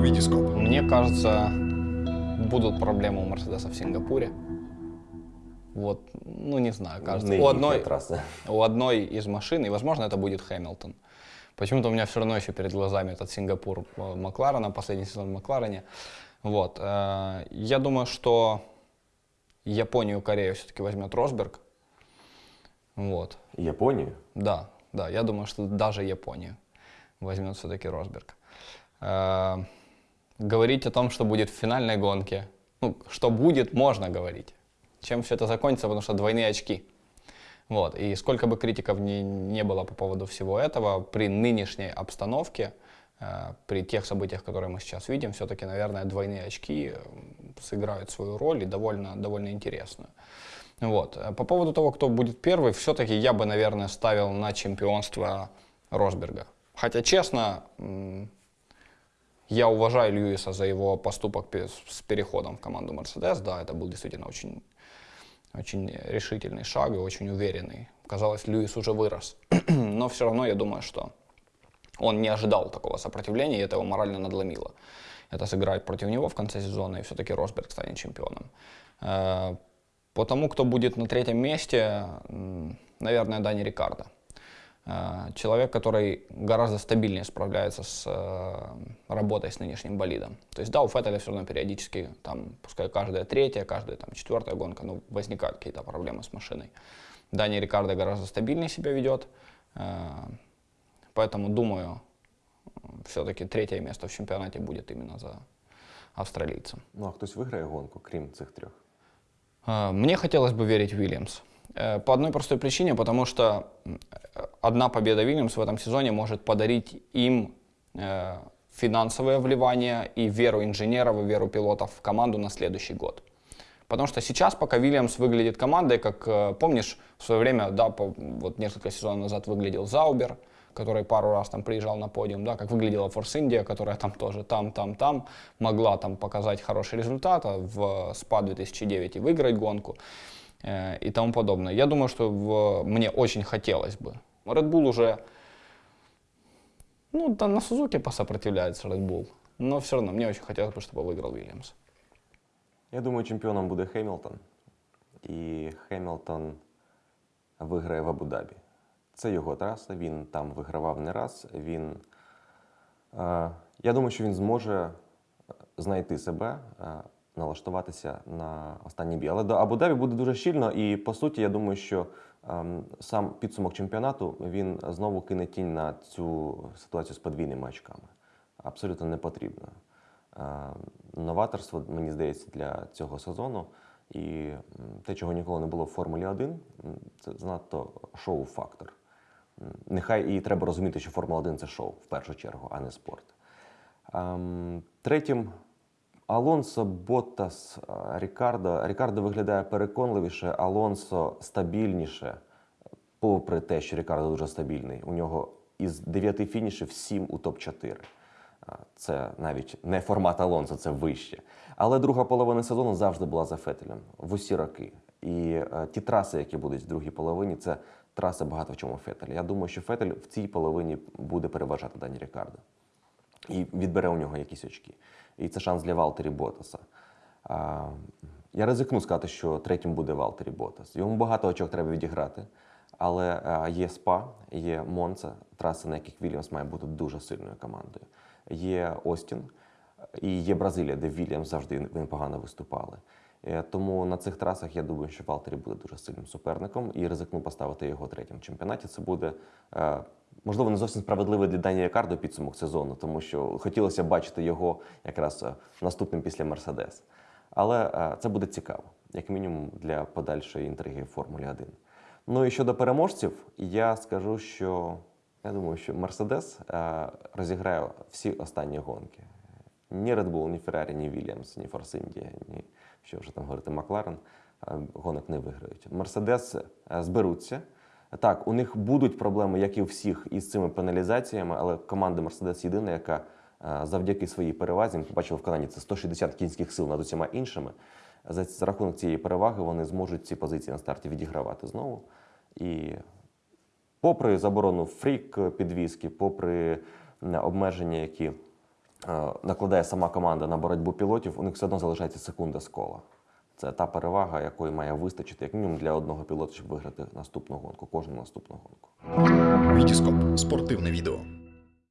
витископ. Мне кажется, будут проблемы у Мерседеса в Сингапуре. Вот, ну не знаю, кажется. Не у, одной, у одной из машин, и возможно это будет Хэмилтон. Почему-то у меня все равно еще перед глазами этот Сингапур э, Макларена, последний сезон в Макларене. Вот. э, Я думаю, что Японию, Корею все-таки возьмет Росберг. Вот. Японію. Да, да, я думаю, что даже Японию возьмет все-таки Росберг. Говорить о том, что будет в финальной гонке, ну, что будет, можно говорить. Чем все это закончится, потому что двойные очки. Вот. И сколько бы критиков ни, не было по поводу всего этого, при нынешней обстановке, э, при тех событиях, которые мы сейчас видим, все-таки, наверное, двойные очки э, сыграют свою роль и довольно, довольно интересную. Вот. Э, По поводу того, кто будет первый, все-таки я бы, наверное, ставил на чемпионство Росберга. Хотя, честно, я уважаю Льюиса за его поступок с переходом в команду Мерседес. Да, это был действительно очень, очень решительный шаг и очень уверенный. Казалось, Льюис уже вырос. Но все равно я думаю, что он не ожидал такого сопротивления, и это его морально надломило. Это сыграет против него в конце сезона, и все-таки Росберг станет чемпионом. Э, По тому, кто будет на третьем месте, наверное, Дани Рикардо. Э, Человек, который гораздо стабильнее справляется с э, работой с нынешним болидом. То есть, да, у Феттеля все равно периодически, там, пускай каждая третья, каждая там, четвертая гонка, ну, возникают какие-то проблемы с машиной. Дани Рикардо гораздо стабильнее себя ведет. Э, Поэтому, думаю, все-таки третье место в чемпионате будет именно за австралийцем. Ну а хтось виграє гонку, крім цих трьох. Э, Мне хотелось бы верить в Вильямс. Э, По одной простой причине, потому что одна победа Вильямс в этом сезоне может подарить им э, финансовое вливание и веру инженеров, и веру пилотов в команду на следующий год. Потому что сейчас, пока Вильямс выглядит командой, как, э, помнишь, в свое время, да, по- вот несколько сезонов назад выглядел Заубер, который пару раз там приезжал на подиум, да, как выглядела Форс Индия, которая там тоже там, там, там, могла там показать хороший результат, а в СПА 2009 и выиграть гонку э, и тому подобное. Я думаю, что в- мне очень хотелось бы. Red Bull уже, ну, да, на Сузуке посопротивляется Red Bull, но все равно мне очень хотелось бы, чтобы выиграл Вильямс. Я думаю, чемпіоном буде Хемілтон. І Хемілтон виграє в Абу-Дабі. Це його траса, він там вигравав не раз. Він, е, я думаю, що він зможе знайти себе, е, налаштуватися на останній бій. Але до Абу-Дабі буде дуже щільно, і по суті, я думаю, що ем, сам підсумок чемпіонату він знову кине тінь на цю ситуацію з подвійними очками. Абсолютно не потрібно. Е, Новаторство, мені здається, для цього сезону. І те, чого ніколи не було в Формулі 1, це занадто шоу-фактор. Нехай і треба розуміти, що Формула 1 це шоу в першу чергу, а не спорт. Ем, Третім Алонсо, Боттас, Рікардо. Рікардо виглядає переконливіше, Алонсо стабільніше, попри те, що Рікардо дуже стабільний. У нього із 9 фінішів 7 у топ-4. Це навіть не формат Алонсо, це вище. Але друга половина сезону завжди була за Фетелем в усі роки. І е, ті траси, які будуть в другій половині, це траси багато в чому Фетеля. Я думаю, що Фетель в цій половині буде переважати Дані Рікардо і відбере у нього якісь очки. І це шанс для Валтері Ботаса. А, я ризикну сказати, що третім буде Валтері Ботас. Йому багато очок треба відіграти, але а, є СПА, є Монца, траси, на яких Вільямс має бути дуже сильною командою. Є Остін і є Бразилія, де Вільямс завжди непогано виступали. Е, Тому на цих трасах я думаю, що Валтері буде дуже сильним суперником і ризикну поставити його третім в чемпіонаті. Це буде е, можливо не зовсім справедливий для Дані Рікардо підсумок сезону, тому що хотілося бачити його якраз е, наступним після Мерседес. Але це буде цікаво, як мінімум для подальшої інтриги Формулі 1. Ну і щодо переможців, я скажу, що я думаю, що Мерседес розіграє всі останні гонки. Ні Red Bull, ні Ferrari, ні Williams, ні Force India, ні що вже там говорити, Макларен е, гонок не виграють. Мерседес е, зберуться. Так, у них будуть проблеми, як і у всіх, із цими пеналізаціями, але команда Мерседес єдина, яка е, завдяки своїй перевазі, ми побачили в Канаді, це 160 кінських сил над усіма іншими. За, рахунок цієї переваги вони зможуть ці позиції на старті відігравати знову. І попри заборону фрік підвіски, попри обмеження, які накладає сама команда на боротьбу пілотів, у них все одно залишається секунда з кола. Це та перевага, якої має вистачити як мінімум для одного пілота, щоб виграти наступну гонку, кожну наступну гонку. Вітіскоп спортивне відео.